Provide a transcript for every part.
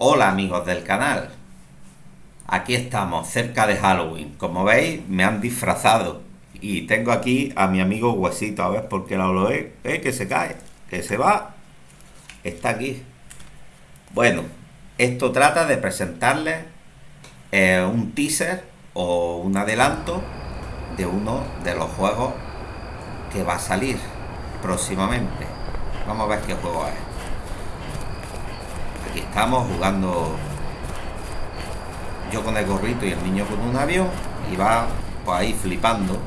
Hola amigos del canal, aquí estamos cerca de Halloween, como veis me han disfrazado. Y tengo aquí a mi amigo Huesito, a ver por qué lo ve, eh, que se cae, que se va, está aquí. Bueno, esto trata de presentarles eh, un teaser o un adelanto de uno de los juegos que va a salir próximamente. Vamos a ver qué juego es estamos jugando yo con el gorrito y el niño con un avión y va pues ahí flipando.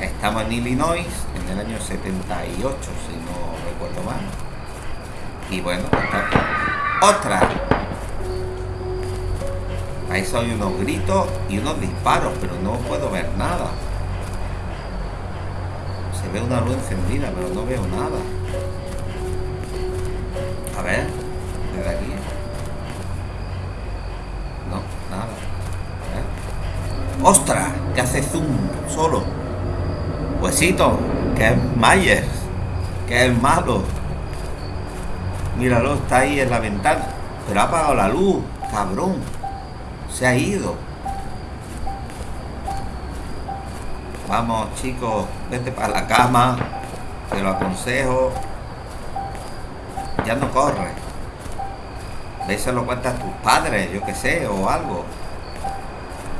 Estamos en Illinois en el año 78 si no recuerdo mal. Y bueno ¡ostras! ahí son unos gritos y unos disparos pero no puedo ver nada. Se ve una luz encendida pero no veo nada ¡Ostras! Que hace zoom solo. Huesito, que es Myers, que es malo. Míralo, está ahí en la ventana. Pero ha apagado la luz, cabrón. Se ha ido. Vamos, chicos, vete para la cama. Te lo aconsejo ya no corre. se lo cuentas tus padres, yo que sé, o algo.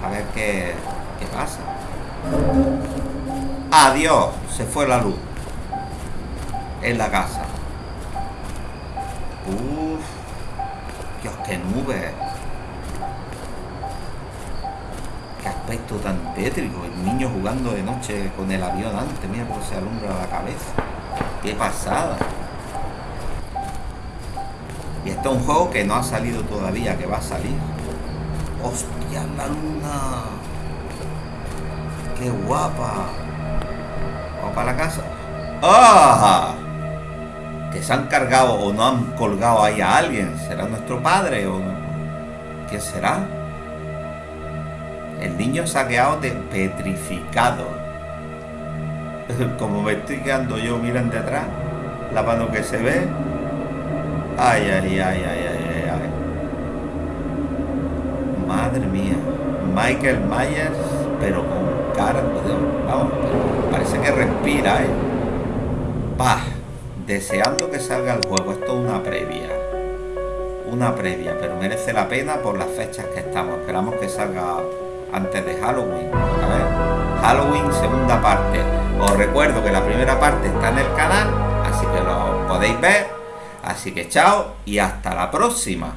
A ver qué, qué pasa. Adiós, se fue la luz. En la casa. Uf, Dios, qué nube. Qué aspecto tan tétrico. El niño jugando de noche con el avión antes. Mira cómo se alumbra la cabeza. Qué pasada. Y esto es un juego que no ha salido todavía, que va a salir. ¡Hostia, la luna! ¡Qué guapa! Vamos para la casa. ¡Ah! Que se han cargado o no han colgado ahí a alguien. ¿Será nuestro padre o no? ¿Quién será? El niño se ha quedado petrificado. Como me estoy quedando yo, miren de atrás, la mano que se ve, ay, ay, ay, ay, ay. Mía. Michael Myers, pero con cara, vamos, parece que respira, ¿eh? Deseando que salga el juego. Esto es una previa. Una previa, pero merece la pena por las fechas que estamos. Esperamos que salga antes de Halloween. A ver, Halloween segunda parte. Os recuerdo que la primera parte está en el canal, así que lo podéis ver Así que chao y hasta la próxima.